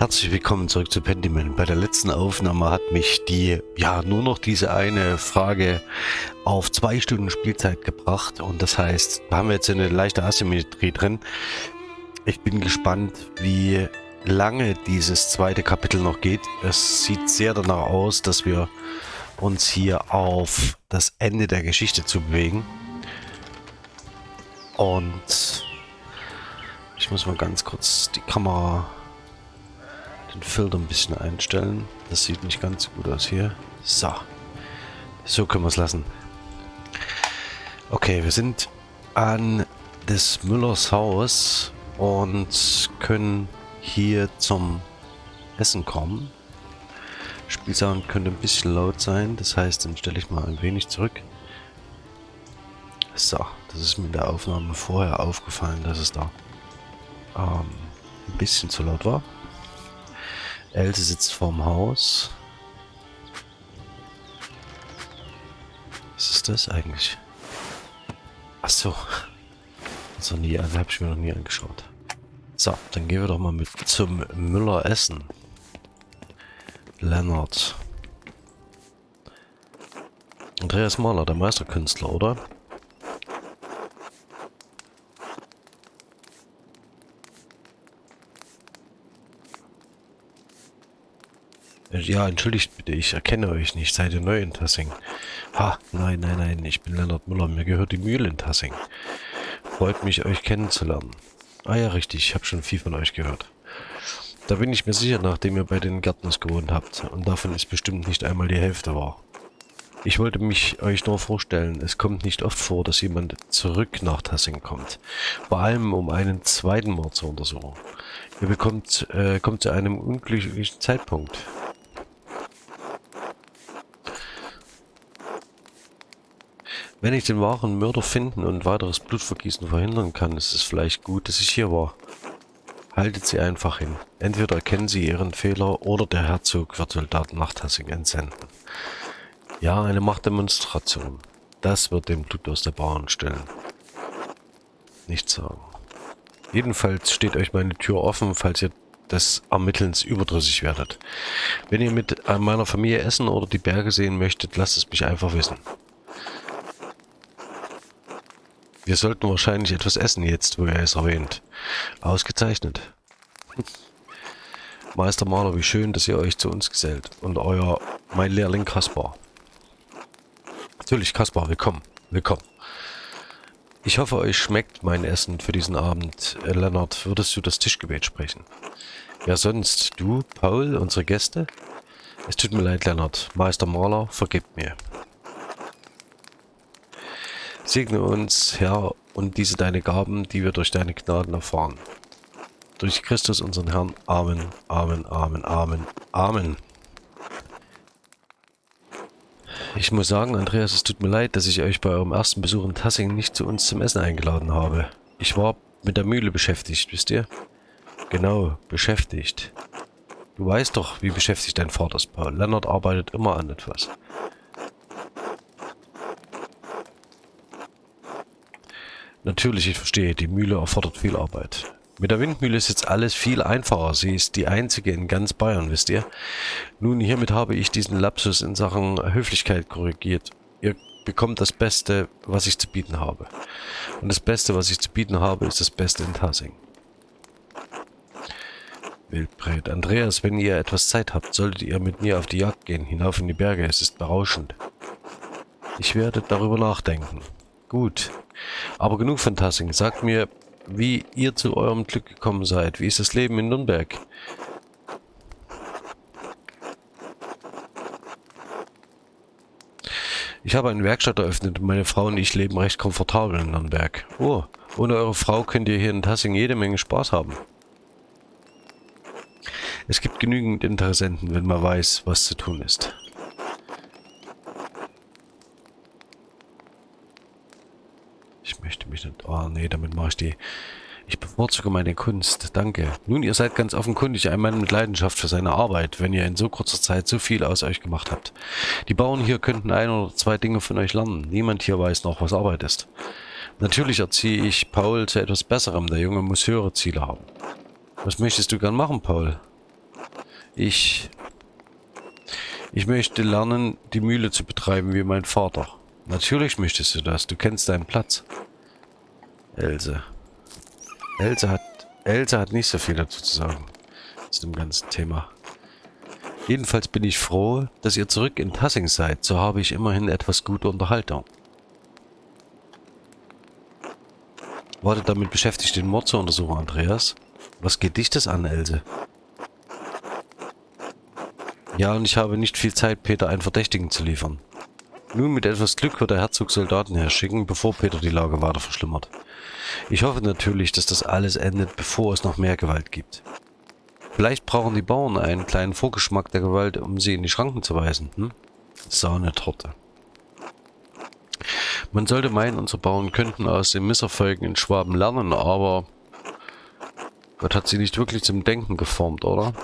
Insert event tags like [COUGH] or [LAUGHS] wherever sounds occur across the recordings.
Herzlich willkommen zurück zu Pendyman. Bei der letzten Aufnahme hat mich die, ja, nur noch diese eine Frage auf zwei Stunden Spielzeit gebracht. Und das heißt, da haben wir jetzt eine leichte Asymmetrie drin. Ich bin gespannt, wie lange dieses zweite Kapitel noch geht. Es sieht sehr danach aus, dass wir uns hier auf das Ende der Geschichte zu bewegen. Und ich muss mal ganz kurz die Kamera den Filter ein bisschen einstellen. Das sieht nicht ganz so gut aus hier. So. So können wir es lassen. Okay, wir sind an des Müllers Haus und können hier zum Essen kommen. Spielsound könnte ein bisschen laut sein, das heißt, dann stelle ich mal ein wenig zurück. So, das ist mir in der Aufnahme vorher aufgefallen, dass es da ähm, ein bisschen zu laut war. Else sitzt vorm Haus. Was ist das eigentlich? Ach so. So nie, habe ich mir noch nie angeschaut. So, dann gehen wir doch mal mit zum Müller essen. Lennart. Andreas Mahler, der Meisterkünstler, oder? Ja, entschuldigt bitte, ich erkenne euch nicht. Seid ihr neu in Tassing? Ha, nein, nein, nein, ich bin Leonard Müller. Mir gehört die Mühle in Tassing. Freut mich, euch kennenzulernen. Ah ja, richtig, ich habe schon viel von euch gehört. Da bin ich mir sicher, nachdem ihr bei den Gärtners gewohnt habt. Und davon ist bestimmt nicht einmal die Hälfte wahr. Ich wollte mich euch nur vorstellen, es kommt nicht oft vor, dass jemand zurück nach Tassing kommt. Vor allem, um einen zweiten Mord zu untersuchen. Ihr bekommt, äh, kommt zu einem unglücklichen Zeitpunkt. Wenn ich den wahren Mörder finden und weiteres Blutvergießen verhindern kann, ist es vielleicht gut, dass ich hier war. Haltet sie einfach hin. Entweder erkennen sie ihren Fehler oder der Herzog wird Soldaten nach Tassing entsenden. Ja, eine Machtdemonstration. Das wird den Blut aus der Bahn stellen. Nichts sagen. Jedenfalls steht euch meine Tür offen, falls ihr des Ermittelns überdrüssig werdet. Wenn ihr mit meiner Familie essen oder die Berge sehen möchtet, lasst es mich einfach wissen. Wir sollten wahrscheinlich etwas essen jetzt, wo er es erwähnt. Ausgezeichnet. Meister Maler, wie schön, dass ihr euch zu uns gesellt. Und euer, mein Lehrling Kaspar. Natürlich, Kaspar, willkommen. Willkommen. Ich hoffe, euch schmeckt mein Essen für diesen Abend. Äh, Lennart, würdest du das Tischgebet sprechen? Wer sonst? Du, Paul, unsere Gäste? Es tut mir leid, Lennart. Meister Maler, vergebt mir. Segne uns, Herr, und diese deine Gaben, die wir durch deine Gnaden erfahren. Durch Christus unseren Herrn. Amen, Amen, Amen, Amen, Amen. Ich muss sagen, Andreas, es tut mir leid, dass ich euch bei eurem ersten Besuch in Tassing nicht zu uns zum Essen eingeladen habe. Ich war mit der Mühle beschäftigt, wisst ihr? Genau, beschäftigt. Du weißt doch, wie beschäftigt dein Vater ist, Paul. Lennart arbeitet immer an etwas. Natürlich, ich verstehe, die Mühle erfordert viel Arbeit. Mit der Windmühle ist jetzt alles viel einfacher. Sie ist die einzige in ganz Bayern, wisst ihr. Nun, hiermit habe ich diesen Lapsus in Sachen Höflichkeit korrigiert. Ihr bekommt das Beste, was ich zu bieten habe. Und das Beste, was ich zu bieten habe, ist das Beste in Tassing. Wildbret. Andreas, wenn ihr etwas Zeit habt, solltet ihr mit mir auf die Jagd gehen, hinauf in die Berge. Es ist berauschend. Ich werde darüber nachdenken. Gut. Aber genug von Tassing. Sagt mir, wie ihr zu eurem Glück gekommen seid. Wie ist das Leben in Nürnberg? Ich habe eine Werkstatt eröffnet und meine Frau und ich leben recht komfortabel in Nürnberg. Oh, ohne eure Frau könnt ihr hier in Tassing jede Menge Spaß haben. Es gibt genügend Interessenten, wenn man weiß, was zu tun ist. Mich nicht... Oh, nee, damit mache ich die... Ich bevorzuge meine Kunst. Danke. Nun, ihr seid ganz offenkundig ein Mann mit Leidenschaft für seine Arbeit, wenn ihr in so kurzer Zeit so viel aus euch gemacht habt. Die Bauern hier könnten ein oder zwei Dinge von euch lernen. Niemand hier weiß noch, was Arbeit ist. Natürlich erziehe ich Paul zu etwas Besserem. Der Junge muss höhere Ziele haben. Was möchtest du gern machen, Paul? Ich... Ich möchte lernen, die Mühle zu betreiben wie mein Vater. Natürlich möchtest du das. Du kennst deinen Platz. Else. Else hat... Else hat nicht so viel dazu zu sagen. Zu dem ganzen Thema. Jedenfalls bin ich froh, dass ihr zurück in Tassing seid. So habe ich immerhin etwas gute Unterhaltung. Wartet damit beschäftigt, den Mord zu untersuchen, Andreas. Was geht dich das an, Else? Ja, und ich habe nicht viel Zeit, Peter einen Verdächtigen zu liefern. Nun, mit etwas Glück wird der Herzog Soldaten herschicken, bevor Peter die Lage weiter verschlimmert. Ich hoffe natürlich, dass das alles endet, bevor es noch mehr Gewalt gibt. Vielleicht brauchen die Bauern einen kleinen Vorgeschmack der Gewalt, um sie in die Schranken zu weisen. Hm? Sahnetorte. Man sollte meinen, unsere Bauern könnten aus den Misserfolgen in Schwaben lernen, aber Gott hat sie nicht wirklich zum Denken geformt, oder?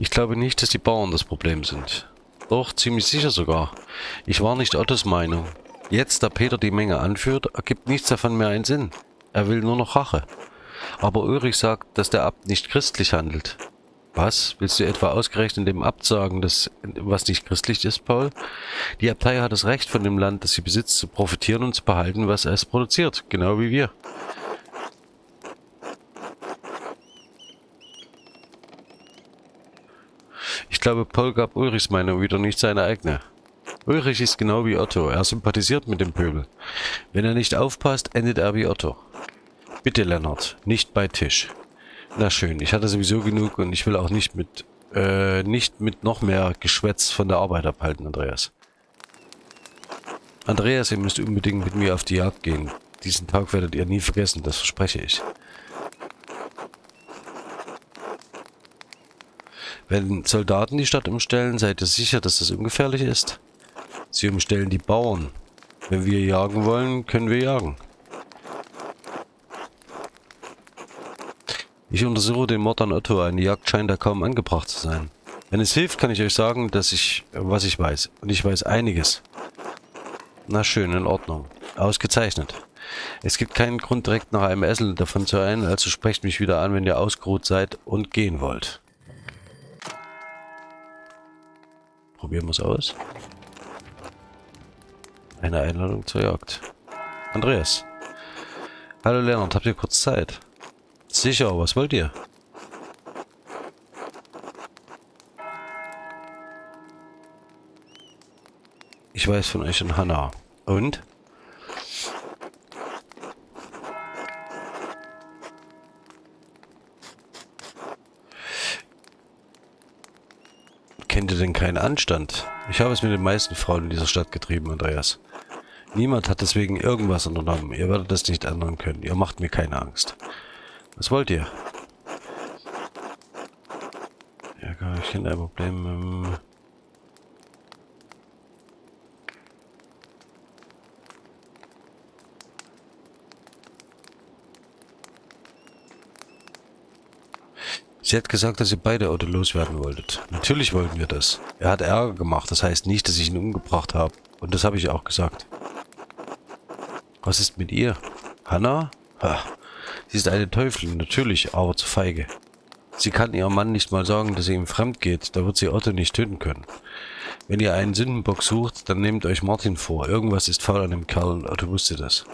Ich glaube nicht, dass die Bauern das Problem sind. Doch, ziemlich sicher sogar. Ich war nicht Ottos Meinung. Jetzt, da Peter die Menge anführt, ergibt nichts davon mehr einen Sinn. Er will nur noch Rache. Aber Ulrich sagt, dass der Abt nicht christlich handelt. Was? Willst du etwa ausgerechnet dem Abt sagen, dass, was nicht christlich ist, Paul? Die Abtei hat das Recht von dem Land, das sie besitzt, zu profitieren und zu behalten, was es produziert. Genau wie wir. Ich glaube, Paul gab Ulrichs Meinung wieder nicht seine eigene. Ulrich ist genau wie Otto. Er sympathisiert mit dem Pöbel. Wenn er nicht aufpasst, endet er wie Otto. Bitte, Lennart, nicht bei Tisch. Na schön, ich hatte sowieso genug und ich will auch nicht mit, äh, nicht mit noch mehr Geschwätz von der Arbeit abhalten, Andreas. Andreas, ihr müsst unbedingt mit mir auf die Jagd gehen. Diesen Tag werdet ihr nie vergessen, das verspreche ich. Wenn Soldaten die Stadt umstellen, seid ihr sicher, dass das ungefährlich ist? Sie umstellen die Bauern. Wenn wir jagen wollen, können wir jagen. Ich untersuche den Mord an Otto. Eine Jagd scheint da kaum angebracht zu sein. Wenn es hilft, kann ich euch sagen, dass ich, was ich weiß. Und ich weiß einiges. Na schön, in Ordnung. Ausgezeichnet. Es gibt keinen Grund, direkt nach einem Essen davon zu eilen, also sprecht mich wieder an, wenn ihr ausgeruht seid und gehen wollt. Probieren wir es aus. Eine Einladung zur Jagd. Andreas. Hallo Leonard, habt ihr kurz Zeit? Sicher, was wollt ihr? Ich weiß von euch und Hannah. Und? Kennt ihr denn keinen Anstand? Ich habe es mit den meisten Frauen in dieser Stadt getrieben, Andreas. Niemand hat deswegen irgendwas unternommen. Ihr werdet das nicht ändern können. Ihr macht mir keine Angst. Was wollt ihr? Ja, gar ich kein Problem. Sie hat gesagt, dass ihr beide Auto loswerden wolltet. Natürlich wollten wir das. Er hat Ärger gemacht, das heißt nicht, dass ich ihn umgebracht habe. Und das habe ich auch gesagt. Was ist mit ihr? Hanna? Ha. Sie ist eine Teufelin, natürlich, aber zu feige. Sie kann ihrem Mann nicht mal sagen, dass sie ihm fremd geht, da wird sie Otto nicht töten können. Wenn ihr einen Sündenbock sucht, dann nehmt euch Martin vor. Irgendwas ist faul an dem Kerl und Otto wusste das.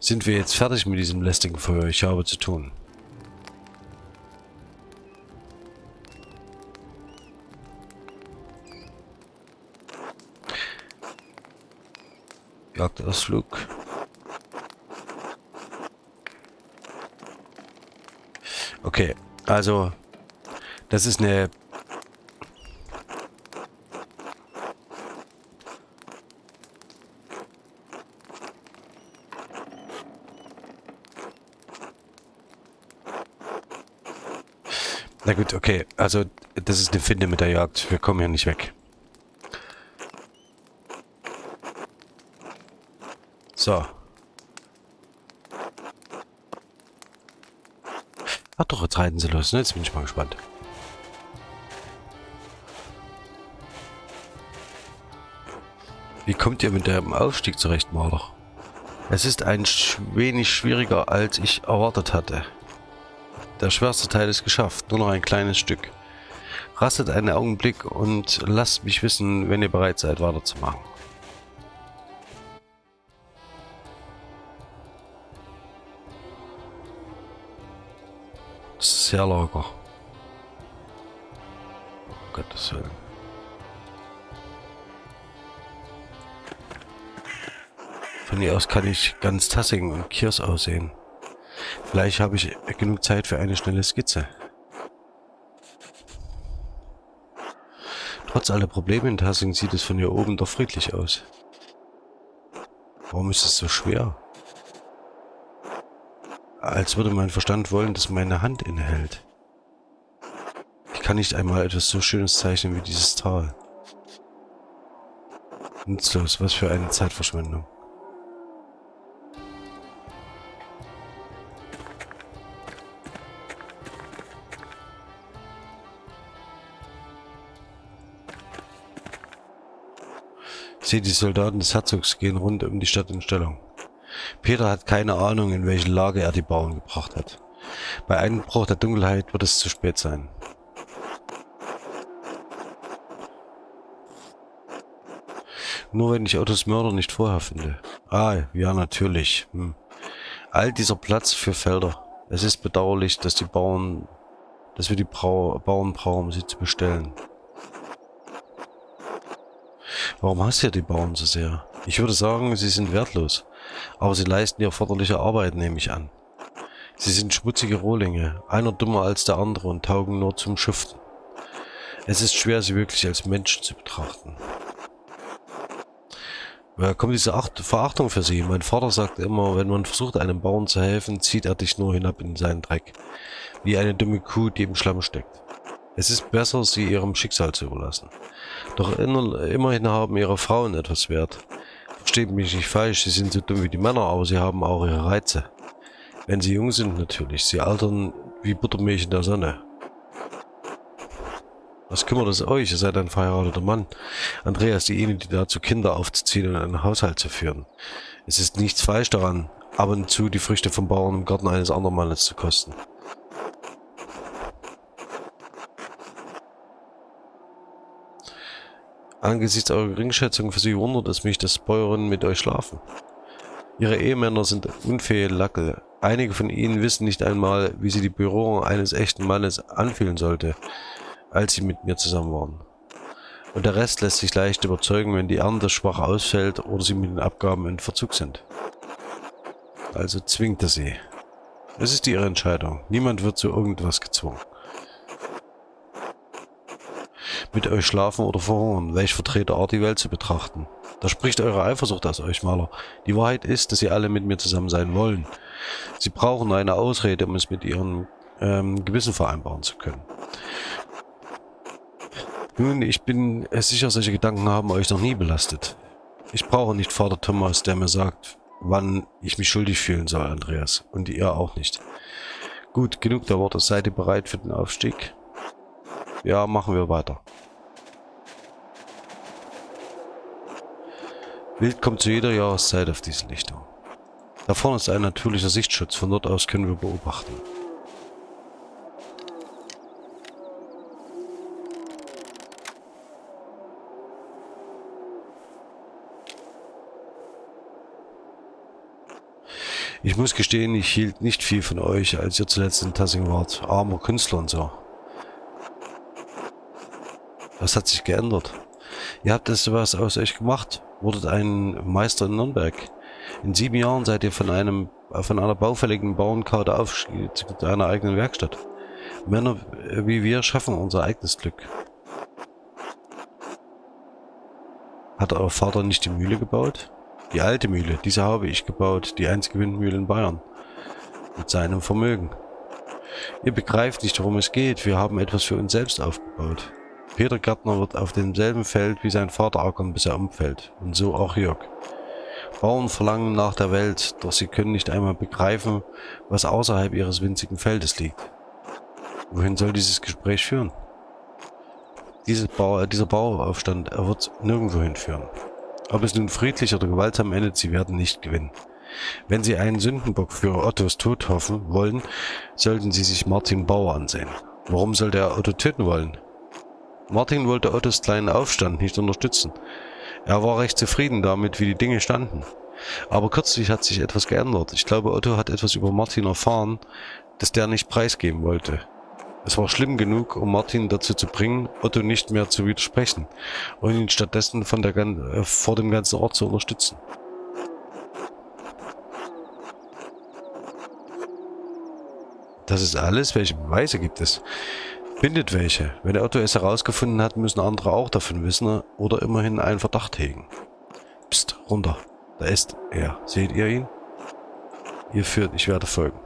Sind wir jetzt fertig mit diesem lästigen Feuer? Ich habe zu tun. Jagdausflug. Okay, also das ist eine Na gut, okay. Also, das ist eine Finde mit der Jagd. Wir kommen hier nicht weg. So. Ach doch, jetzt reiten sie los. Ne? Jetzt bin ich mal gespannt. Wie kommt ihr mit dem Aufstieg zurecht, Marder? Es ist ein wenig schwieriger, als ich erwartet hatte. Der schwerste Teil ist geschafft, nur noch ein kleines Stück. Rastet einen Augenblick und lasst mich wissen, wenn ihr bereit seid, weiterzumachen. Locker. Oh Gottes Willen. Von hier aus kann ich ganz Tassing und Kiers aussehen. Vielleicht habe ich genug Zeit für eine schnelle Skizze. Trotz aller Probleme in Tassing sieht es von hier oben doch friedlich aus. Warum ist es so schwer? Als würde mein Verstand wollen, dass meine Hand innehält. Ich kann nicht einmal etwas so Schönes zeichnen wie dieses Tal. Nutzlos, was für eine Zeitverschwendung. Seht, die Soldaten des Herzogs gehen rund um die Stadt in Stellung. Peter hat keine Ahnung, in welche Lage er die Bauern gebracht hat. Bei Einbruch der Dunkelheit wird es zu spät sein. Nur wenn ich Ottos Mörder nicht vorher finde. Ah, ja, natürlich. Hm. All dieser Platz für Felder. Es ist bedauerlich, dass die Bauern, dass wir die Brau Bauern brauchen, um sie zu bestellen. Warum hasst ihr die Bauern so sehr? Ich würde sagen, sie sind wertlos. Aber sie leisten die erforderliche Arbeit, nehme ich an. Sie sind schmutzige Rohlinge, einer dummer als der andere und taugen nur zum Schuften. Es ist schwer, sie wirklich als Menschen zu betrachten. Woher kommt diese Acht Verachtung für sie? Mein Vater sagt immer, wenn man versucht, einem Bauern zu helfen, zieht er dich nur hinab in seinen Dreck. Wie eine dumme Kuh, die im Schlamm steckt. Es ist besser, sie ihrem Schicksal zu überlassen. Doch immerhin haben ihre Frauen etwas wert. Versteht mich nicht falsch, sie sind so dumm wie die Männer, aber sie haben auch ihre Reize. Wenn sie jung sind natürlich, sie altern wie Buttermilch in der Sonne. Was kümmert es euch? Ihr seid ein verheirateter Mann. Andreas ist diejenige, die dazu Kinder aufzuziehen und einen Haushalt zu führen. Es ist nichts falsch daran, ab und zu die Früchte vom Bauern im Garten eines anderen Mannes zu kosten. Angesichts eurer Geringschätzung für sie wundert es mich, dass Bäuerinnen mit euch schlafen. Ihre Ehemänner sind unfähige Lackel. Einige von ihnen wissen nicht einmal, wie sie die Berührung eines echten Mannes anfühlen sollte, als sie mit mir zusammen waren. Und der Rest lässt sich leicht überzeugen, wenn die Ernte schwach ausfällt oder sie mit den Abgaben in Verzug sind. Also zwingt er sie. Es ist ihre Entscheidung. Niemand wird zu irgendwas gezwungen mit euch schlafen oder verhungern, welch Vertreter Art die Welt zu betrachten. Da spricht eure Eifersucht aus euch, Maler. Die Wahrheit ist, dass sie alle mit mir zusammen sein wollen. Sie brauchen eine Ausrede, um es mit ihrem ähm, Gewissen vereinbaren zu können. Nun, ich bin sicher, solche Gedanken haben euch noch nie belastet. Ich brauche nicht Vater Thomas, der mir sagt, wann ich mich schuldig fühlen soll, Andreas. Und ihr auch nicht. Gut, genug der Worte. Seid ihr bereit für den Aufstieg? Ja, machen wir weiter. Wild kommt zu jeder Jahreszeit auf diese Lichtung. Da vorne ist ein natürlicher Sichtschutz, von dort aus können wir beobachten. Ich muss gestehen, ich hielt nicht viel von euch, als ihr zuletzt in Tassing wart. Armer Künstler und so. Was hat sich geändert? Ihr habt es was aus euch gemacht, wurdet ein Meister in Nürnberg. In sieben Jahren seid ihr von einem von einer baufälligen Bauernkarte aufgestiegen zu einer eigenen Werkstatt. Männer wie wir schaffen unser eigenes Glück. Hat euer Vater nicht die Mühle gebaut? Die alte Mühle, diese habe ich gebaut, die einzige Windmühle in Bayern. Mit seinem Vermögen. Ihr begreift nicht, worum es geht. Wir haben etwas für uns selbst aufgebaut. Peter Gärtner wird auf demselben Feld wie sein Vater ackern, bis er umfällt. Und so auch Jörg. Bauern verlangen nach der Welt, doch sie können nicht einmal begreifen, was außerhalb ihres winzigen Feldes liegt. Wohin soll dieses Gespräch führen? Dieses Bau, dieser Bauaufstand, er wird nirgendwo hinführen. Ob es nun friedlich oder gewaltsam endet, sie werden nicht gewinnen. Wenn Sie einen Sündenbock für Ottos Tod hoffen wollen, sollten Sie sich Martin Bauer ansehen. Warum sollte er Otto töten wollen? Martin wollte Ottos kleinen Aufstand nicht unterstützen. Er war recht zufrieden damit, wie die Dinge standen. Aber kürzlich hat sich etwas geändert. Ich glaube, Otto hat etwas über Martin erfahren, das der nicht preisgeben wollte. Es war schlimm genug, um Martin dazu zu bringen, Otto nicht mehr zu widersprechen und ihn stattdessen von der, äh, vor dem ganzen Ort zu unterstützen. Das ist alles? Welche Beweise gibt es? Findet welche. Wenn der Otto es herausgefunden hat, müssen andere auch davon wissen oder immerhin einen Verdacht hegen. Psst, runter. Da ist er. Seht ihr ihn? Ihr führt, ich werde folgen.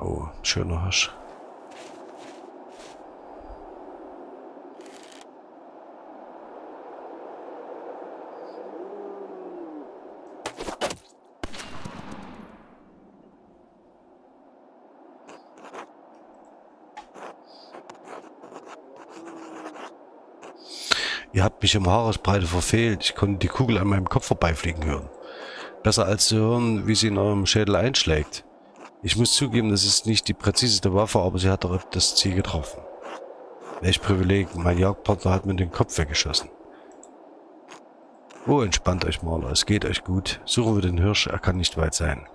Oh, schöner Hasch. Ihr habt mich um Haaresbreite verfehlt. Ich konnte die Kugel an meinem Kopf vorbeifliegen hören. Besser als zu hören, wie sie in eurem Schädel einschlägt. Ich muss zugeben, das ist nicht die präziseste Waffe, aber sie hat doch das Ziel getroffen. Welch Privileg, mein Jagdpartner hat mir den Kopf weggeschossen. Oh, entspannt euch, Maler, es geht euch gut. Suchen wir den Hirsch, er kann nicht weit sein.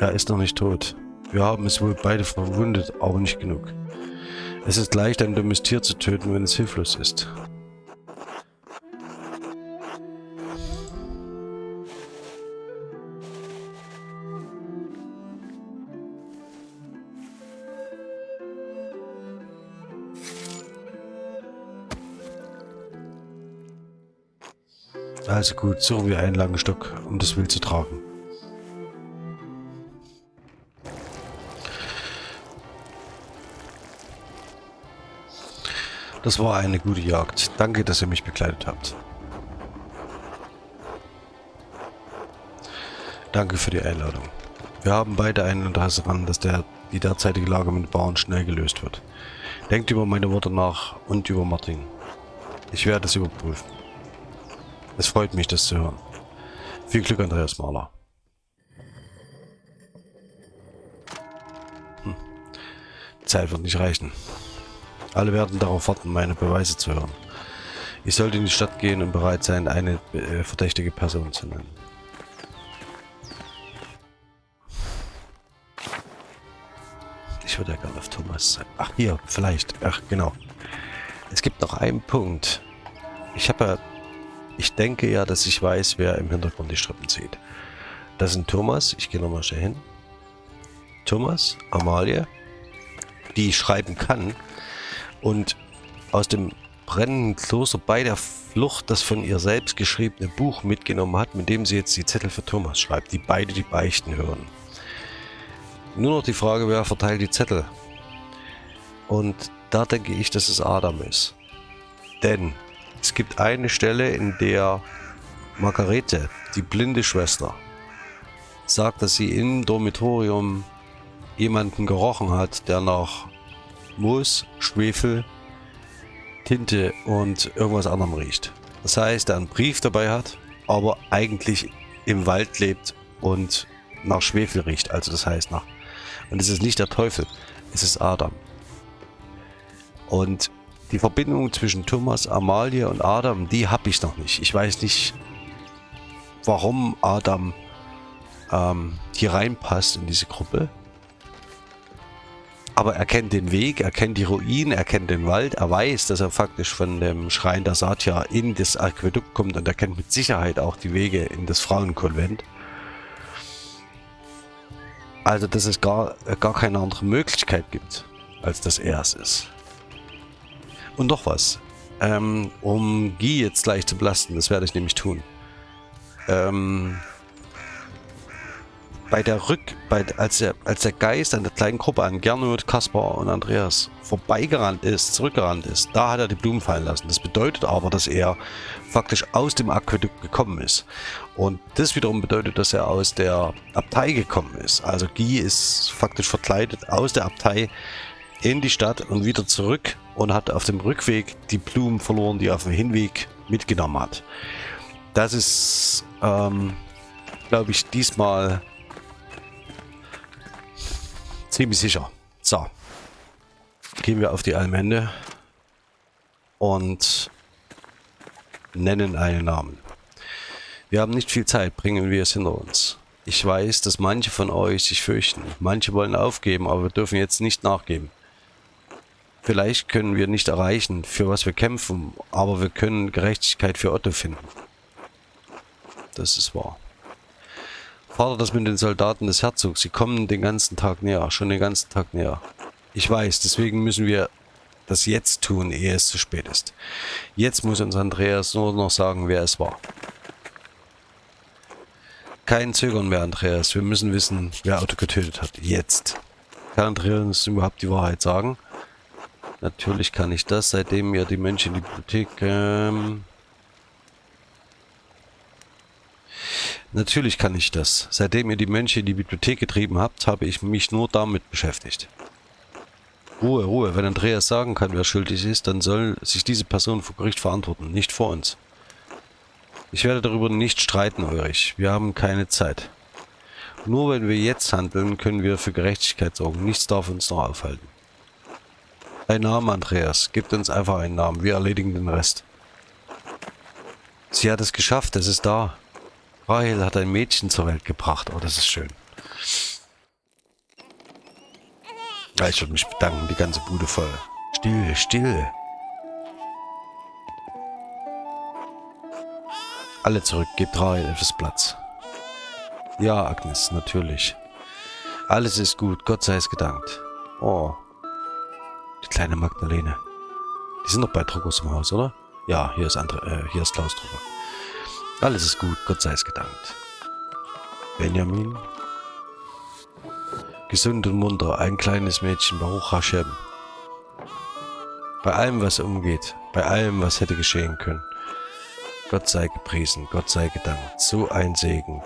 Er ist noch nicht tot. Wir haben es wohl beide verwundet, aber nicht genug. Es ist leicht, ein dummes Tier zu töten, wenn es hilflos ist. Also gut, suchen wir einen langen Stock, um das Wild zu tragen. Das war eine gute Jagd. Danke, dass ihr mich begleitet habt. Danke für die Einladung. Wir haben beide ein Interesse daran, dass der, die derzeitige Lage mit Bauern schnell gelöst wird. Denkt über meine Worte nach und über Martin. Ich werde es überprüfen. Es freut mich, das zu hören. Viel Glück, Andreas Mahler. Hm. Zeit wird nicht reichen. Alle werden darauf warten, meine Beweise zu hören. Ich sollte in die Stadt gehen und bereit sein, eine äh, verdächtige Person zu nennen. Ich würde ja gerne auf Thomas sein. Ach, hier, vielleicht. Ach, genau. Es gibt noch einen Punkt. Ich habe ja... Ich denke ja, dass ich weiß, wer im Hintergrund die Strippen zieht. Das sind Thomas. Ich gehe nochmal schnell hin. Thomas, Amalie, die schreiben kann, und aus dem brennenden Kloster bei der Flucht das von ihr selbst geschriebene Buch mitgenommen hat, mit dem sie jetzt die Zettel für Thomas schreibt, die beide die Beichten hören. Nur noch die Frage, wer verteilt die Zettel? Und da denke ich, dass es Adam ist. Denn es gibt eine Stelle, in der Margarete, die blinde Schwester, sagt, dass sie im Dormitorium jemanden gerochen hat, der nach Moos, Schwefel, Tinte und irgendwas anderem riecht. Das heißt, er einen Brief dabei hat, aber eigentlich im Wald lebt und nach Schwefel riecht. Also das heißt nach... Und es ist nicht der Teufel, es ist Adam. Und die Verbindung zwischen Thomas, Amalie und Adam, die habe ich noch nicht. Ich weiß nicht, warum Adam ähm, hier reinpasst in diese Gruppe. Aber er kennt den Weg, er kennt die Ruinen, er kennt den Wald, er weiß, dass er faktisch von dem Schrein der Satya in das Aquädukt kommt und er kennt mit Sicherheit auch die Wege in das Frauenkonvent. Also, dass es gar, gar keine andere Möglichkeit gibt, als dass er es ist. Und noch was. Ähm, um Guy jetzt gleich zu belasten, das werde ich nämlich tun. Ähm, bei der Rück, bei, als, der, als der Geist an der kleinen Gruppe an Gernot, Kaspar und Andreas vorbeigerannt ist, zurückgerannt ist, da hat er die Blumen fallen lassen. Das bedeutet aber, dass er faktisch aus dem Aquädukt gekommen ist. Und das wiederum bedeutet, dass er aus der Abtei gekommen ist. Also Guy ist faktisch verkleidet aus der Abtei in die Stadt und wieder zurück und hat auf dem Rückweg die Blumen verloren, die er auf dem Hinweg mitgenommen hat. Das ist, ähm, glaube ich, diesmal Ziemlich sicher. So. Gehen wir auf die Allmende und nennen einen Namen. Wir haben nicht viel Zeit, bringen wir es hinter uns. Ich weiß, dass manche von euch sich fürchten. Manche wollen aufgeben, aber wir dürfen jetzt nicht nachgeben. Vielleicht können wir nicht erreichen, für was wir kämpfen, aber wir können Gerechtigkeit für Otto finden. Das ist wahr. Vater das mit den Soldaten des Herzogs. Sie kommen den ganzen Tag näher, schon den ganzen Tag näher. Ich weiß, deswegen müssen wir das jetzt tun, ehe es zu spät ist. Jetzt muss uns Andreas nur noch sagen, wer es war. Kein Zögern mehr, Andreas. Wir müssen wissen, wer Otto getötet hat. Jetzt. Kann Andreas überhaupt die Wahrheit sagen? Natürlich kann ich das, seitdem mir die Menschen in die Bibliothek... Ähm Natürlich kann ich das. Seitdem ihr die Mönche in die Bibliothek getrieben habt, habe ich mich nur damit beschäftigt. Ruhe, Ruhe. Wenn Andreas sagen kann, wer schuldig ist, dann soll sich diese Person vor Gericht verantworten, nicht vor uns. Ich werde darüber nicht streiten, Ulrich. Wir haben keine Zeit. Nur wenn wir jetzt handeln, können wir für Gerechtigkeit sorgen. Nichts darf uns noch aufhalten. Ein Name, Andreas. Gebt uns einfach einen Namen. Wir erledigen den Rest. Sie hat es geschafft. Es ist da. Rahel hat ein Mädchen zur Welt gebracht. Oh, das ist schön. Ja, ich würde mich bedanken, die ganze Bude voll. Still, still. Alle zurück, gebt Rahel etwas Platz. Ja, Agnes, natürlich. Alles ist gut, Gott sei es gedankt. Oh. Die kleine Magdalene. Die sind noch bei Druckers im Haus, oder? Ja, hier ist, andere, äh, hier ist Klaus Drucker. Alles ist gut, Gott sei es gedankt. Benjamin. Gesund und munter, ein kleines Mädchen, Baruch Hashem. Bei allem, was umgeht, bei allem, was hätte geschehen können. Gott sei gepriesen, Gott sei gedankt. So ein Segen.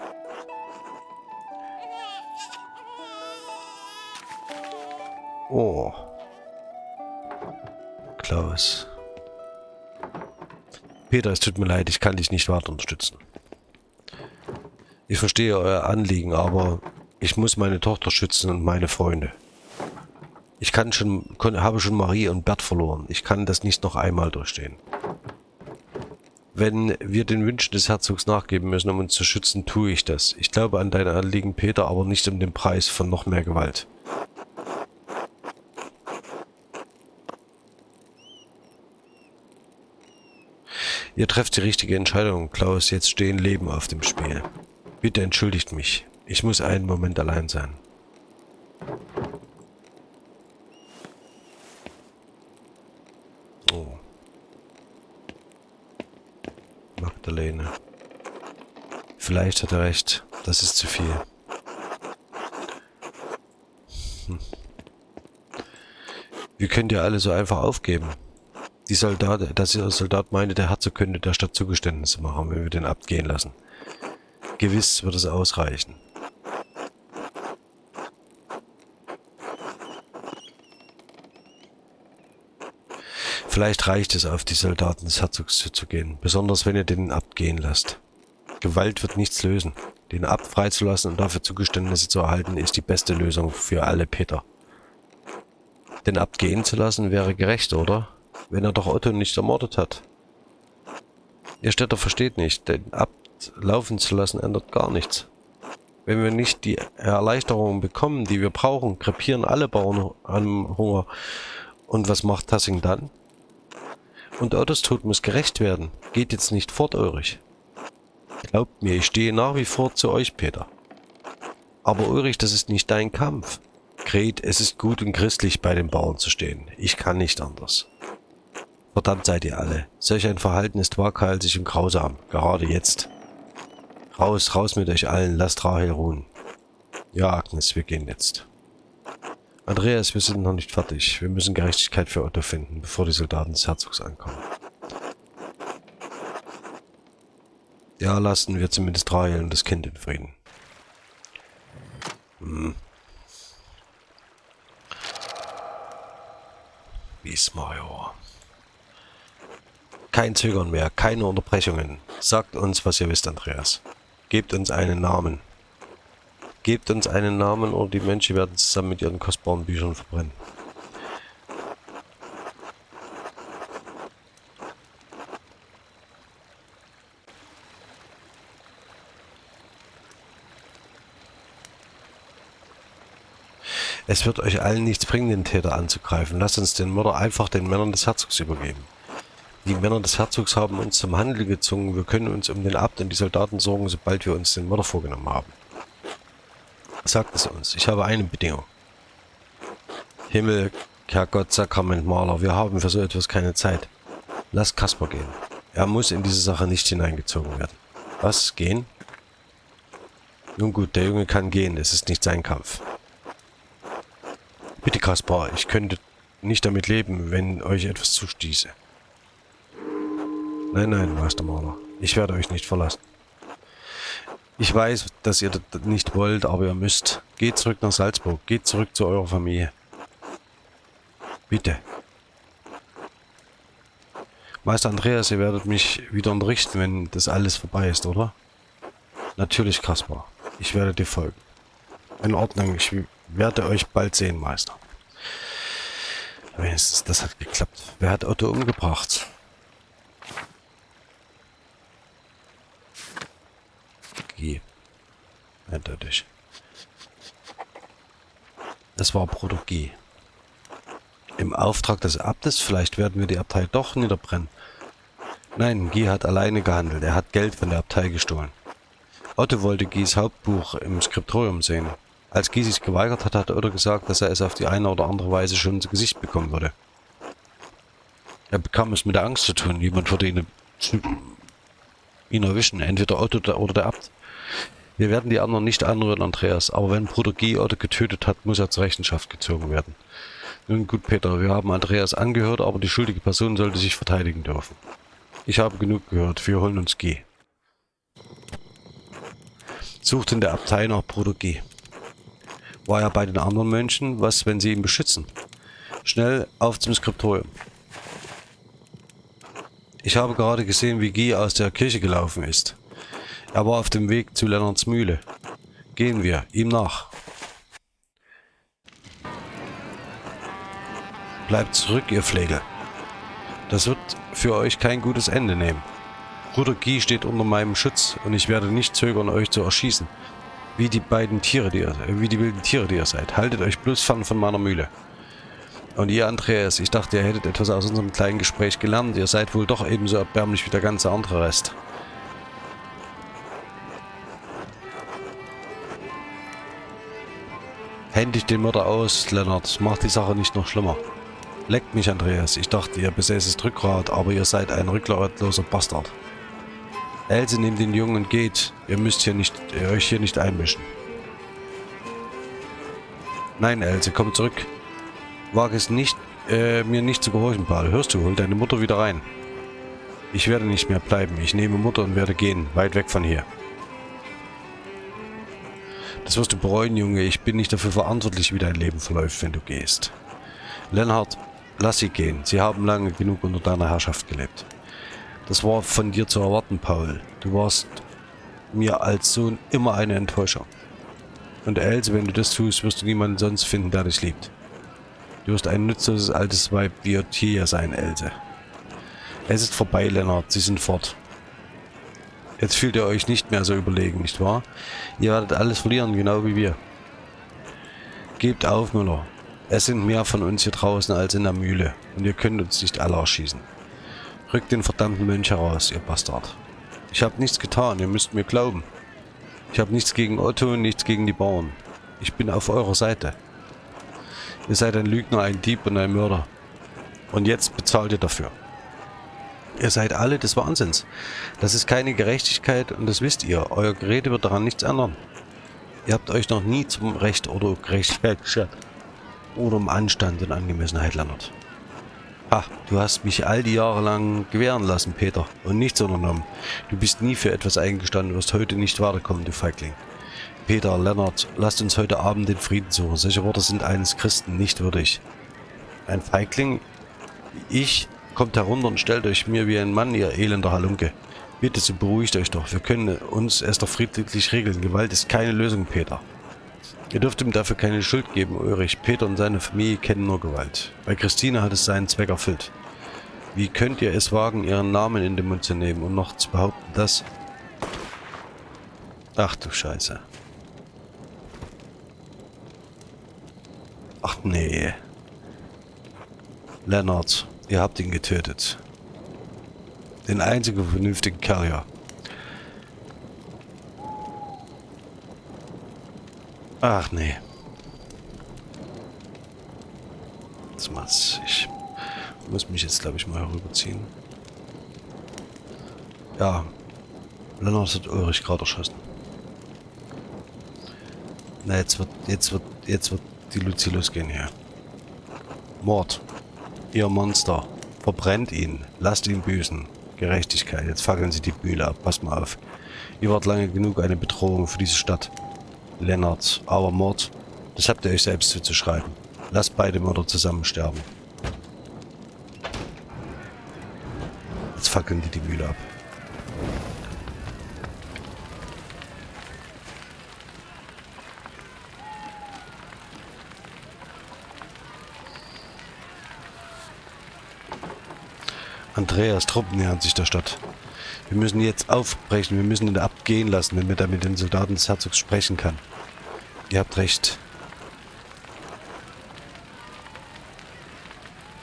Oh. Klaus. Peter, es tut mir leid, ich kann dich nicht weiter unterstützen. Ich verstehe euer Anliegen, aber ich muss meine Tochter schützen und meine Freunde. Ich kann schon, habe schon Marie und Bert verloren. Ich kann das nicht noch einmal durchstehen. Wenn wir den Wünschen des Herzogs nachgeben müssen, um uns zu schützen, tue ich das. Ich glaube an dein Anliegen, Peter, aber nicht um den Preis von noch mehr Gewalt. Ihr trefft die richtige Entscheidung, Klaus. Jetzt stehen Leben auf dem Spiel. Bitte entschuldigt mich. Ich muss einen Moment allein sein. Oh. Magdalene. Vielleicht hat er recht. Das ist zu viel. Hm. Wie könnt ihr alle so einfach aufgeben? Die Soldat, dass der Soldat meinte, der Herzog könnte der Stadt Zugeständnisse machen, wenn wir den abgehen lassen. Gewiss wird es ausreichen. Vielleicht reicht es, auf die Soldaten des Herzogs zuzugehen, besonders wenn ihr den abgehen lasst. Gewalt wird nichts lösen. Den Abt freizulassen und dafür Zugeständnisse zu erhalten, ist die beste Lösung für alle Peter. Den Abt gehen zu lassen wäre gerecht, oder? Wenn er doch Otto nicht ermordet hat. Ihr Städter versteht nicht, den Abt laufen zu lassen ändert gar nichts. Wenn wir nicht die Erleichterungen bekommen, die wir brauchen, krepieren alle Bauern am Hunger. Und was macht Tassing dann? Und Ottos Tod muss gerecht werden. Geht jetzt nicht fort, Ulrich. Glaubt mir, ich stehe nach wie vor zu euch, Peter. Aber Ulrich, das ist nicht dein Kampf. Gret, es ist gut und christlich, bei den Bauern zu stehen. Ich kann nicht anders. Verdammt seid ihr alle. Solch ein Verhalten ist waghalsig und grausam. Gerade jetzt. Raus, raus mit euch allen. Lasst Rahel ruhen. Ja, Agnes, wir gehen jetzt. Andreas, wir sind noch nicht fertig. Wir müssen Gerechtigkeit für Otto finden, bevor die Soldaten des Herzogs ankommen. Ja, lassen wir zumindest Rahel und das Kind in Frieden. Hm. Wiesmajor. Kein Zögern mehr, keine Unterbrechungen. Sagt uns, was ihr wisst, Andreas. Gebt uns einen Namen. Gebt uns einen Namen oder die Menschen werden zusammen mit ihren kostbaren Büchern verbrennen. Es wird euch allen nichts bringen, den Täter anzugreifen. Lasst uns den Mörder einfach den Männern des Herzogs übergeben. Die Männer des Herzogs haben uns zum Handel gezwungen. Wir können uns um den Abt und die Soldaten sorgen, sobald wir uns den Mörder vorgenommen haben. Sagt es uns. Ich habe eine Bedingung. Himmel, Herrgott, Sakramentmaler, wir haben für so etwas keine Zeit. Lass Kasper gehen. Er muss in diese Sache nicht hineingezogen werden. Was? Gehen? Nun gut, der Junge kann gehen. Es ist nicht sein Kampf. Bitte, Kaspar, ich könnte nicht damit leben, wenn euch etwas zustieße. Nein, nein, Meistermaler. Ich werde euch nicht verlassen. Ich weiß, dass ihr das nicht wollt, aber ihr müsst. Geht zurück nach Salzburg. Geht zurück zu eurer Familie. Bitte. Meister Andreas, ihr werdet mich wieder unterrichten, wenn das alles vorbei ist, oder? Natürlich, Kaspar. Ich werde dir folgen. In Ordnung, ich werde euch bald sehen, Meister. Wenigstens, das hat geklappt. Wer hat Otto umgebracht? G. Eindeutig. Das war Proto G. Im Auftrag des Abtes, vielleicht werden wir die Abtei doch niederbrennen. Nein, G hat alleine gehandelt. Er hat Geld von der Abtei gestohlen. Otto wollte Gies Hauptbuch im Skriptorium sehen. Als Guy sich geweigert hat, hat Otto gesagt, dass er es auf die eine oder andere Weise schon ins Gesicht bekommen würde. Er bekam es mit der Angst zu tun, jemand würde ihn, ihn erwischen, entweder Otto oder der Abt. Wir werden die anderen nicht anrühren, Andreas, aber wenn Bruder Otto getötet hat, muss er zur Rechenschaft gezogen werden. Nun gut, Peter, wir haben Andreas angehört, aber die schuldige Person sollte sich verteidigen dürfen. Ich habe genug gehört, wir holen uns G. Sucht in der Abtei nach Bruder G war er bei den anderen Mönchen, was, wenn sie ihn beschützen? Schnell auf zum Skriptorium. Ich habe gerade gesehen, wie Guy aus der Kirche gelaufen ist. Er war auf dem Weg zu Lennarts Mühle. Gehen wir, ihm nach. Bleibt zurück, ihr Pflege. Das wird für euch kein gutes Ende nehmen. Bruder Guy steht unter meinem Schutz und ich werde nicht zögern, euch zu erschießen. Wie die beiden Tiere, die ihr, wie die wilden Tiere, die ihr seid. Haltet euch bloß fern von meiner Mühle. Und ihr, Andreas, ich dachte, ihr hättet etwas aus unserem kleinen Gespräch gelernt. Ihr seid wohl doch ebenso erbärmlich wie der ganze andere Rest. Händig den Mörder aus, Lennart. Macht die Sache nicht noch schlimmer. Leckt mich, Andreas. Ich dachte, ihr besäßet Rückgrat, aber ihr seid ein rückgratloser Bastard. Else, nehmt den Jungen und geht. Ihr müsst hier nicht, euch hier nicht einmischen. Nein, Else, komm zurück. Wage es nicht, äh, mir nicht zu gehorchen, Paul. Hörst du, hol deine Mutter wieder rein. Ich werde nicht mehr bleiben. Ich nehme Mutter und werde gehen, weit weg von hier. Das wirst du bereuen, Junge. Ich bin nicht dafür verantwortlich, wie dein Leben verläuft, wenn du gehst. Lennart, lass sie gehen. Sie haben lange genug unter deiner Herrschaft gelebt. Das war von dir zu erwarten, Paul. Du warst mir als Sohn immer eine Enttäuschung. Und Else, wenn du das tust, wirst du niemanden sonst finden, der dich liebt. Du wirst ein nützloses altes Weib wie Ottilia sein, Else. Es ist vorbei, Lennart. Sie sind fort. Jetzt fühlt ihr euch nicht mehr so überlegen, nicht wahr? Ihr werdet alles verlieren, genau wie wir. Gebt auf, Müller. Es sind mehr von uns hier draußen als in der Mühle. Und ihr könnt uns nicht alle erschießen. Rückt den verdammten Mönch heraus, ihr Bastard. Ich habe nichts getan, ihr müsst mir glauben. Ich habe nichts gegen Otto und nichts gegen die Bauern. Ich bin auf eurer Seite. Ihr seid ein Lügner, ein Dieb und ein Mörder. Und jetzt bezahlt ihr dafür. Ihr seid alle des Wahnsinns. Das ist keine Gerechtigkeit und das wisst ihr. Euer Gerede wird daran nichts ändern. Ihr habt euch noch nie zum Recht oder Gerechtigkeit geschert. Oder um Anstand und Angemessenheit, Leonard. Ha, du hast mich all die Jahre lang gewähren lassen, Peter, und nichts unternommen. Du bist nie für etwas eingestanden, wirst heute nicht weiterkommen, du Feigling. Peter, Leonard, lasst uns heute Abend den Frieden suchen. Solche Worte sind eines Christen nicht würdig. Ein Feigling? Ich? Kommt herunter und stellt euch mir wie ein Mann, ihr elender Halunke. Bitte, so beruhigt euch doch. Wir können uns erst doch friedlich regeln. Gewalt ist keine Lösung, Peter. Ihr dürft ihm dafür keine Schuld geben, Ulrich. Peter und seine Familie kennen nur Gewalt. Bei Christine hat es seinen Zweck erfüllt. Wie könnt ihr es wagen, ihren Namen in den Mund zu nehmen und noch zu behaupten, dass... Ach du Scheiße. Ach nee. Leonard, ihr habt ihn getötet. Den einzigen vernünftigen Carrier. Ach nee. Das macht's. Ich muss mich jetzt, glaube ich, mal herüberziehen. Ja. Lennart hat Ulrich gerade erschossen. Na, jetzt wird, jetzt wird, jetzt wird die Luzi losgehen hier. Mord. Ihr Monster. Verbrennt ihn. Lasst ihn büßen. Gerechtigkeit. Jetzt fackeln sie die Bühle ab. Pass mal auf. Ihr wart lange genug eine Bedrohung für diese Stadt. Lennart, aber Mord, das habt ihr euch selbst zuzuschreiben. Lasst beide Mörder zusammen sterben. Jetzt fackeln die die Mühle ab. Andreas Truppen nähern sich der Stadt. Wir müssen jetzt aufbrechen, wir müssen ihn abgehen lassen, damit er mit den Soldaten des Herzogs sprechen kann. Ihr habt recht.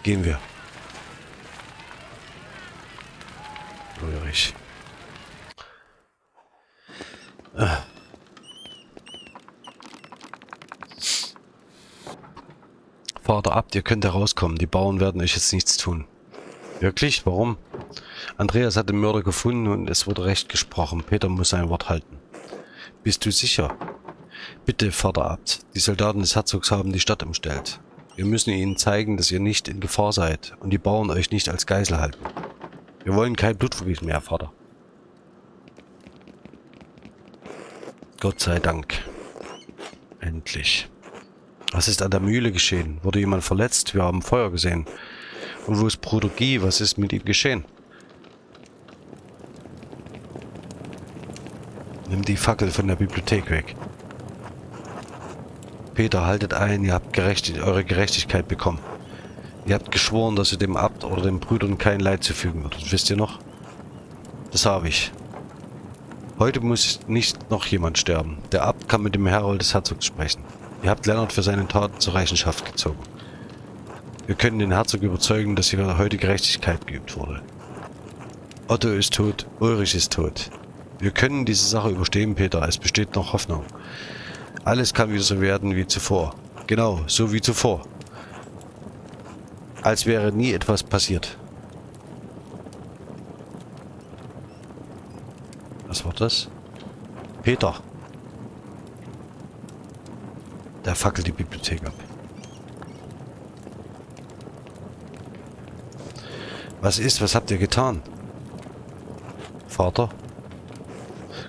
Gehen wir. Ulrich. Ah. Vater ab, ihr könnt herauskommen. Die Bauern werden euch jetzt nichts tun. Wirklich? Warum? Andreas hat den Mörder gefunden und es wurde recht gesprochen. Peter muss sein Wort halten. Bist du sicher? Bitte, Vater Abt. Die Soldaten des Herzogs haben die Stadt umstellt. Wir müssen ihnen zeigen, dass ihr nicht in Gefahr seid und die Bauern euch nicht als Geisel halten. Wir wollen kein Blutvergießen mehr, Vater. Gott sei Dank. Endlich. Was ist an der Mühle geschehen? Wurde jemand verletzt? Wir haben Feuer gesehen. Und wo ist Bruder Guy? Was ist mit ihm geschehen? Nimm die Fackel von der Bibliothek weg. Peter, haltet ein, ihr habt gerecht, eure Gerechtigkeit bekommen. Ihr habt geschworen, dass ihr dem Abt oder den Brüdern kein Leid zufügen würdet. Wisst ihr noch? Das habe ich. Heute muss nicht noch jemand sterben. Der Abt kann mit dem Herold des Herzogs sprechen. Ihr habt Lennart für seine Taten zur Rechenschaft gezogen. Wir können den Herzog überzeugen, dass hier heute Gerechtigkeit geübt wurde. Otto ist tot, Ulrich ist tot. Wir können diese Sache überstehen, Peter. Es besteht noch Hoffnung. Alles kann wieder so werden wie zuvor. Genau, so wie zuvor. Als wäre nie etwas passiert. Was war das? Peter. Der fackelt die Bibliothek ab. Was ist? Was habt ihr getan? Vater?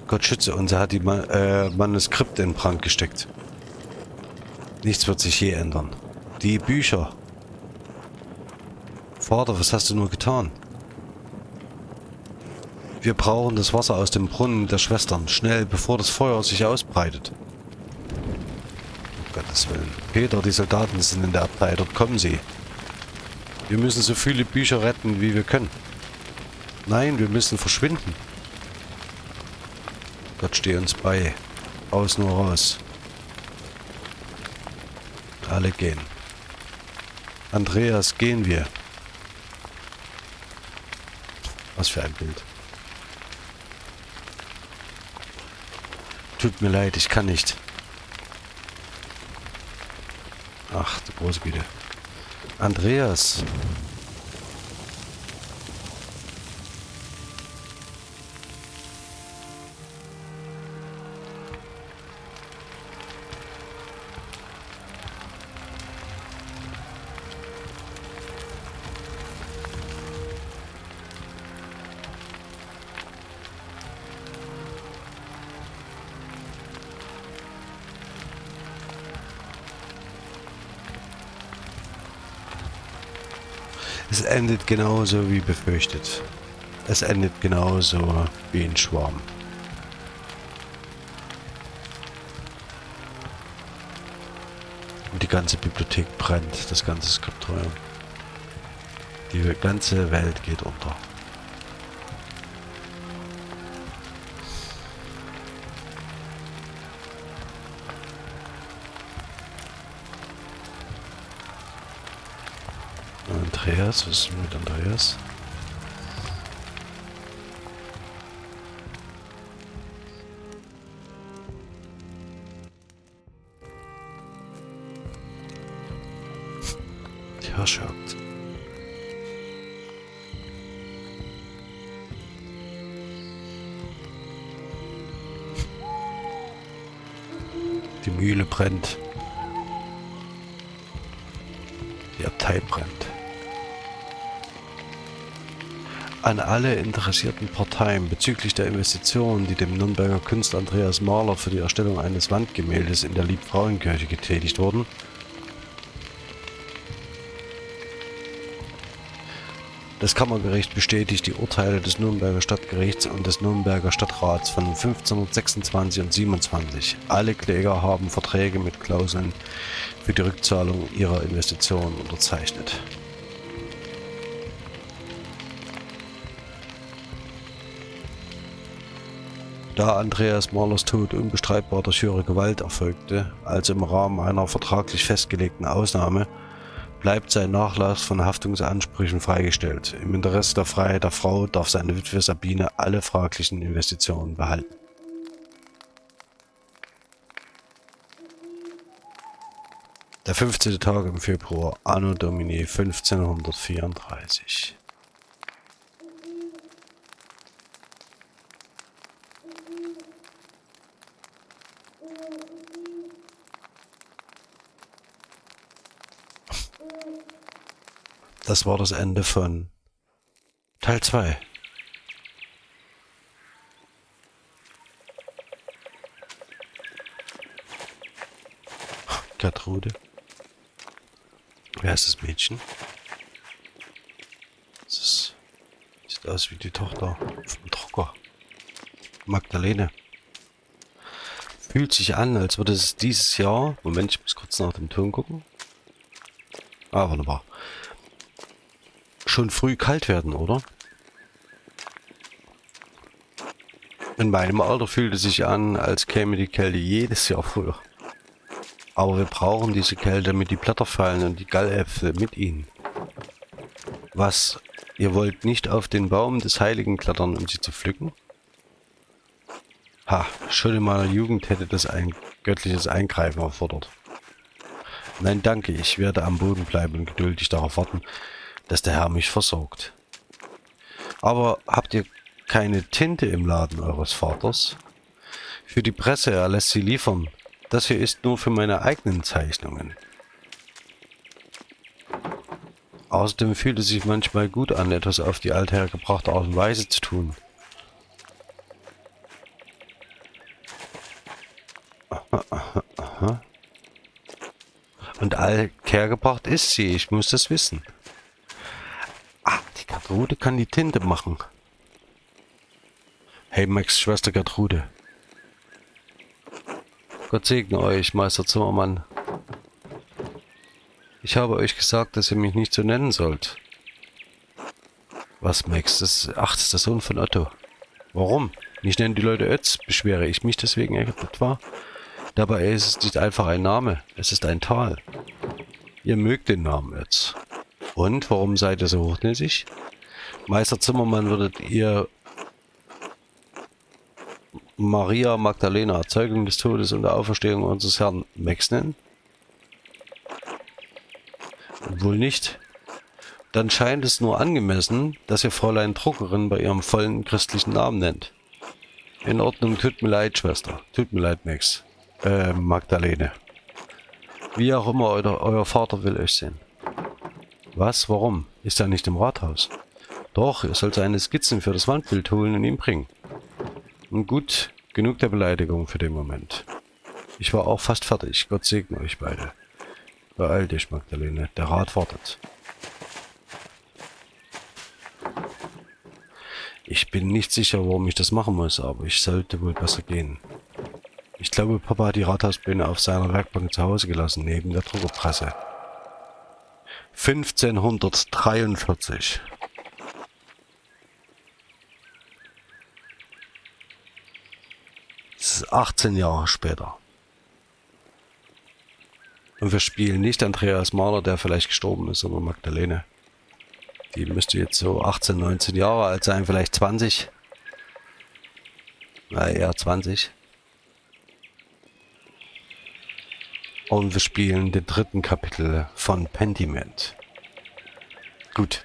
Gott schütze uns, er hat die Ma äh, Manuskripte in Brand gesteckt. Nichts wird sich je ändern. Die Bücher. Vater, was hast du nur getan? Wir brauchen das Wasser aus dem Brunnen der Schwestern. Schnell, bevor das Feuer sich ausbreitet. Um Gottes Willen. Peter, die Soldaten sind in der Abtei. Dort kommen sie. Wir müssen so viele Bücher retten, wie wir können. Nein, wir müssen verschwinden. Gott stehe uns bei. Aus nur raus. Alle gehen. Andreas, gehen wir. Was für ein Bild. Tut mir leid, ich kann nicht. Ach, du große Güte. Andreas. Es endet genauso wie befürchtet. Es endet genauso wie ein Schwarm. Und die ganze Bibliothek brennt, das ganze Skriptorium. Die ganze Welt geht unter. Andreas, was ist mit Andreas? Herrschaft. Die Mühle brennt. Die Abtei brennt. An alle interessierten Parteien bezüglich der Investitionen, die dem Nürnberger Künstler Andreas Mahler für die Erstellung eines Wandgemäldes in der Liebfrauenkirche getätigt wurden, Das Kammergericht bestätigt die Urteile des Nürnberger Stadtgerichts und des Nürnberger Stadtrats von 1526 und 27. Alle Kläger haben Verträge mit Klauseln für die Rückzahlung ihrer Investitionen unterzeichnet. Da Andreas Mahlers Tod unbestreitbar durch höhere Gewalt erfolgte, also im Rahmen einer vertraglich festgelegten Ausnahme, bleibt sein Nachlass von Haftungsansprüchen freigestellt. Im Interesse der Freiheit der Frau darf seine Witwe Sabine alle fraglichen Investitionen behalten. Der 15. Tag im Februar, Anno Domini 1534. Das war das Ende von Teil 2. Gertrude. Wer ist das Mädchen? Das ist, sieht aus wie die Tochter vom Drucker. Magdalene. Fühlt sich an, als würde es dieses Jahr... Moment, ich muss kurz nach dem Ton gucken. Ah, wunderbar schon früh kalt werden, oder? In meinem Alter fühlt es sich an, als käme die Kälte jedes Jahr früher. Aber wir brauchen diese Kälte, damit die Blätter fallen und die Galläpfel mit ihnen. Was? Ihr wollt nicht auf den Baum des Heiligen klettern, um sie zu pflücken? Ha, schon in meiner Jugend hätte das ein göttliches Eingreifen erfordert. Nein, danke, ich werde am Boden bleiben und geduldig darauf warten, dass der Herr mich versorgt. Aber habt ihr keine Tinte im Laden eures Vaters? Für die Presse, er lässt sie liefern. Das hier ist nur für meine eigenen Zeichnungen. Außerdem fühlt es sich manchmal gut an, etwas auf die althergebrachte Art und Weise zu tun. [LAUGHS] Und althergebracht ist sie, ich muss das wissen. Gertrude kann die Tinte machen. Hey Max, Schwester Gertrude. Gott segne euch, Meister Zimmermann. Ich habe euch gesagt, dass ihr mich nicht so nennen sollt. Was, Max? Das, ach, das ist der Sohn von Otto. Warum? Ich nenne die Leute Ötz. Beschwere ich mich deswegen etwa? Dabei ist es nicht einfach ein Name. Es ist ein Tal. Ihr mögt den Namen Ötz. Und, warum seid ihr so hochnäsig? Meister Zimmermann würdet ihr Maria Magdalena, Zeugung des Todes und der Auferstehung unseres Herrn Max nennen? Wohl nicht. Dann scheint es nur angemessen, dass ihr Fräulein Druckerin bei ihrem vollen christlichen Namen nennt. In Ordnung, tut mir leid, Schwester. Tut mir leid, Max. Äh, Magdalene. Wie auch immer, euer Vater will euch sehen. Was? Warum? Ist er nicht im Rathaus? Doch, er soll seine Skizzen für das Wandbild holen und ihm bringen. Und gut, genug der Beleidigung für den Moment. Ich war auch fast fertig. Gott segne euch beide. Beeil dich, Magdalene. Der Rat wartet. Ich bin nicht sicher, warum ich das machen muss, aber ich sollte wohl besser gehen. Ich glaube, Papa hat die Rathausbühne auf seiner Werkbank zu Hause gelassen, neben der Druckerpresse. 1543. Das ist 18 Jahre später. Und wir spielen nicht Andreas Mahler, der vielleicht gestorben ist, sondern Magdalene. Die müsste jetzt so 18, 19 Jahre alt sein, vielleicht 20. Na, eher 20. Und wir spielen den dritten Kapitel von Pentiment. Gut.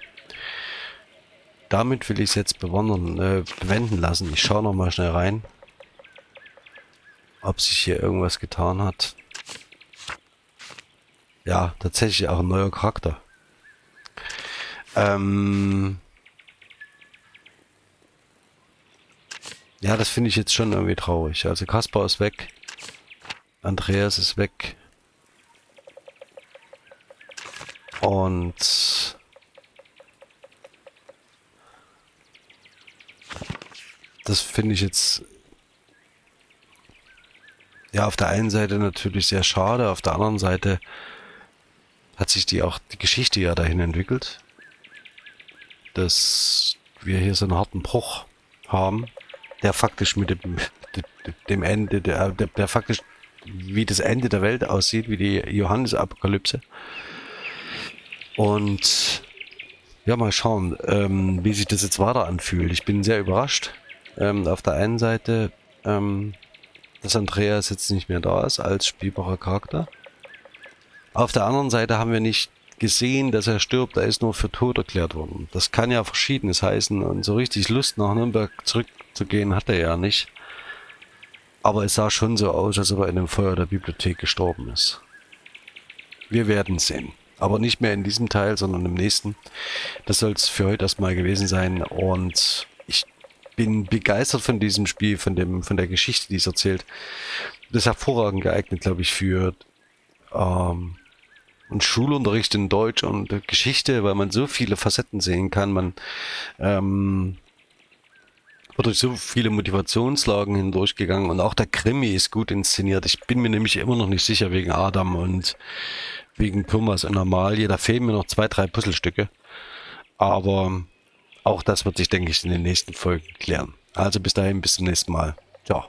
Damit will ich es jetzt bewandern, äh, bewenden lassen. Ich schaue noch mal schnell rein, ob sich hier irgendwas getan hat. Ja, tatsächlich auch ein neuer Charakter. Ähm ja, das finde ich jetzt schon irgendwie traurig. Also Kaspar ist weg. Andreas ist weg. Und das finde ich jetzt ja auf der einen Seite natürlich sehr schade, auf der anderen Seite hat sich die auch die Geschichte ja dahin entwickelt dass wir hier so einen harten Bruch haben, der faktisch mit dem, dem Ende, der, der, der faktisch wie das Ende der Welt aussieht, wie die Johannes-Apokalypse. Und ja, mal schauen, ähm, wie sich das jetzt weiter anfühlt. Ich bin sehr überrascht. Ähm, auf der einen Seite, ähm, dass Andreas jetzt nicht mehr da ist als spielbarer Charakter. Auf der anderen Seite haben wir nicht gesehen, dass er stirbt, er ist nur für tot erklärt worden. Das kann ja verschiedenes heißen und so richtig Lust nach Nürnberg zurückzugehen hat er ja nicht. Aber es sah schon so aus, als ob er in dem Feuer der Bibliothek gestorben ist. Wir werden sehen. Aber nicht mehr in diesem Teil, sondern im nächsten. Das soll es für heute erstmal gewesen sein. Und bin begeistert von diesem Spiel, von, dem, von der Geschichte, die es erzählt. Das ist hervorragend geeignet, glaube ich, für ähm, und Schulunterricht in Deutsch und Geschichte, weil man so viele Facetten sehen kann. Man ähm, wird durch so viele Motivationslagen hindurchgegangen und auch der Krimi ist gut inszeniert. Ich bin mir nämlich immer noch nicht sicher wegen Adam und wegen Thomas und Amalie. Da fehlen mir noch zwei, drei Puzzlestücke. Aber auch das wird sich, denke ich, in den nächsten Folgen klären. Also bis dahin, bis zum nächsten Mal. Ciao.